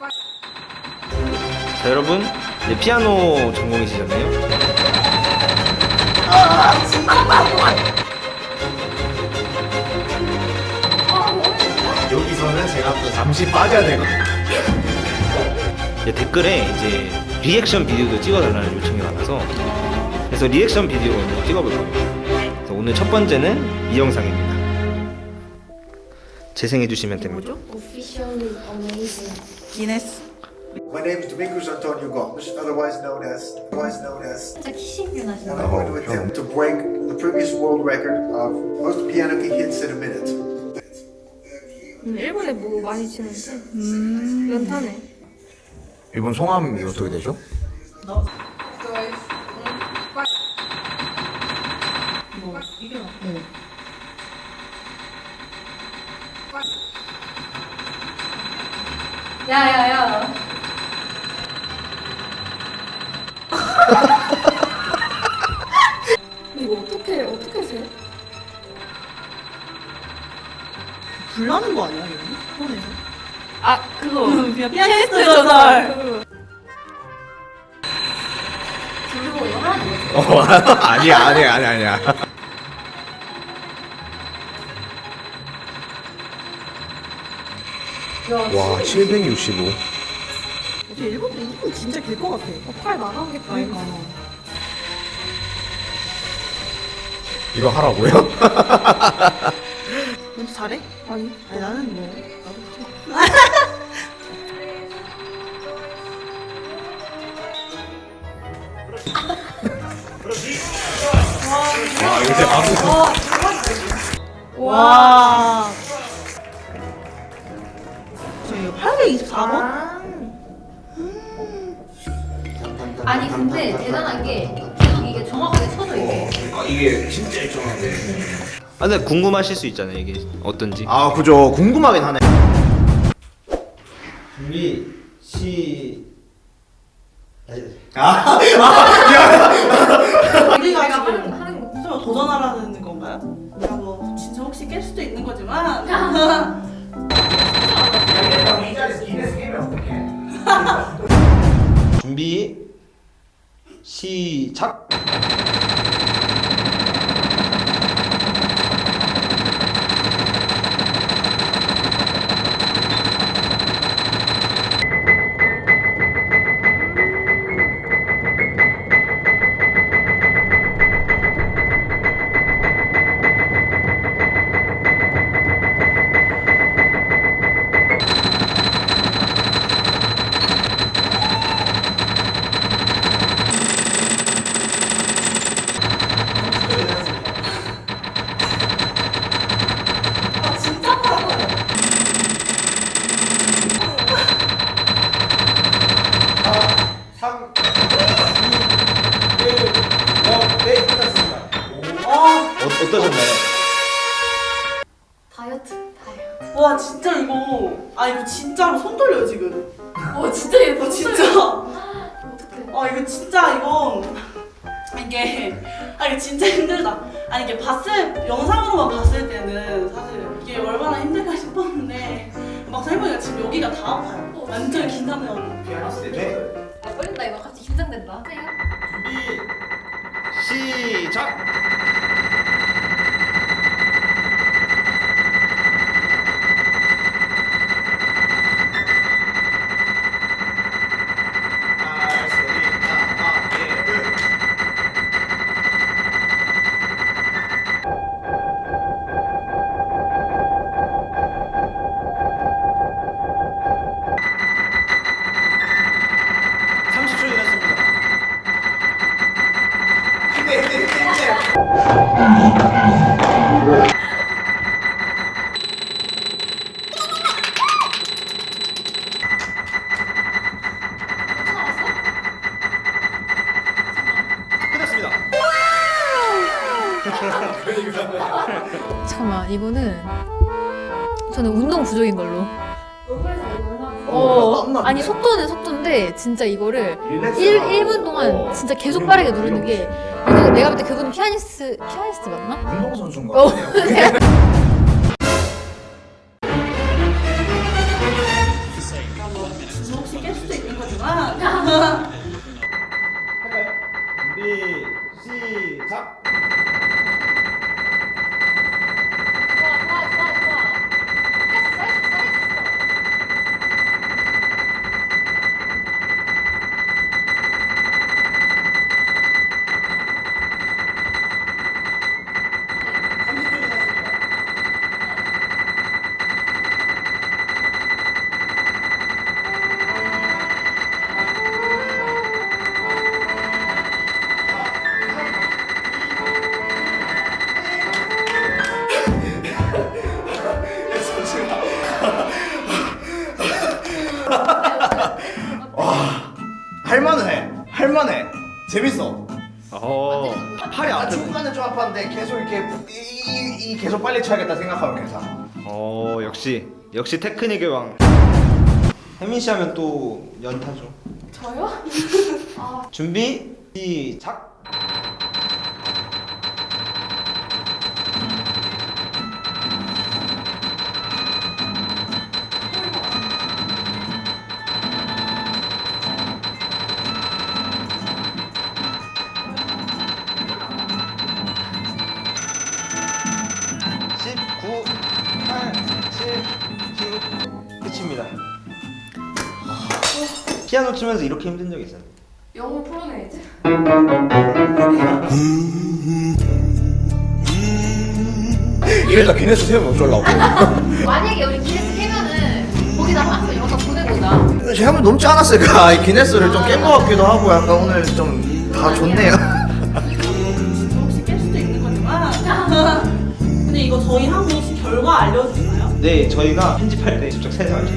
자 여러분 네, 피아노 전공이시잖아요. 여기서는 제가 또 잠시 빠져야 되거든요. 네, 댓글에 이제 리액션 비디오도 찍어달라는 요청이 많아서 그래서 리액션 비디오 먼저 찍어볼 겁니다. 그래서 오늘 첫 번째는 이 영상입니다 재생해 주시면 됩니다 Officially amazing. 기네스 My name is Domingos Antonio Gomes, otherwise known as, otherwise known as, and I'm going to attempt to break the previous world record of most piano key hits in a minute. 음, 일본에 뭐 많이 치는데 음. 연타네 일본 성함이 어떻게 되죠? 야야야. 이거 어떻게 어떻게 하세요? 불나는 거 아니야? 아 그거. 그냥 피아니스트 이거 하는 거지 어, 아니야, 아니야, 아니야, 아니야. 와, 765. 어제 일본 일본 진짜 길 것 같아 팔 나가겠다 그러니까 이거 하라고요? 넌 잘해? 아니 아니 나는 뭐 나도 와, 이거 진짜 방금. 와. 저 이거 824번? 아니 근데 대단한 게 계속 이게 정확하게 쳐져 이게. 아, 이게 진짜 일정한데. 아 근데 궁금하실 수 있잖아요 이게 어떤지 아, 그죠. 궁금하긴 하네. 준비, 시. 아, 우리가 내가 하는 지금 하는 거. 도전하라는 건가요? 야, 뭐 진짜 혹시 깰 수도 있는 거지만 시작 어, 어떠셨나요? 다이어트 다이어트. 와 진짜 이거 아 이거 진짜로 손 떨려요 지금. 와 진짜 예뻐 어 진짜. 어떡해. 아 이거 진짜 이건 이게 아 이게 진짜 힘들다. 아니 이게 봤을 영상으로만 봤을 때는 사실 이게 얼마나 힘들까 싶었는데 막상 해보니까 지금 여기가 다 아파요. 완전 긴장돼가지고. 피아니스트 네. 아, 떨린다 이거 갑자기 긴장된다. 준비 시작 잠깐만 이거는 저는 운동 부족인 걸로 어, 어. 아니 속도는 속도인데 진짜 이거를 릴렉스 1, 하고. 1분 동안 진짜 계속 빠르게 누르는 게 이거 내가 볼 때 그분은 피아니스트 피아니스트 맞나? 어. 혹시 깰 수도 있는 거지만 재밌어. 어. 팔이 아. 중간에 좀 아팠는데 계속 이렇게 이, 이, 이 계속 빨리 쳐야겠다 생각하면 괜찮아. 어 역시 역시 테크닉의 왕. 혜민 씨 하면 또 연타죠. 저요? 준비 시작. 피아노 치면서 이렇게 힘든 적 있어요? 영어 프로네이즈? 이래서 기네스 세우면 어쩌려고. 만약에 우리 기네스 깨면은 거기다 한번 영상 보내보자. 제가 한번 넘지 않았을까? 이 기네스를 좀깬 것 같기도 하고 약간 오늘 좀 다 좋네요. 진짜 혹시 깰 수도 있는 거지만 근데 이거 저희 혹시 결과 알려주나요? 네, 저희가 편집할 때 직접 세상을 좀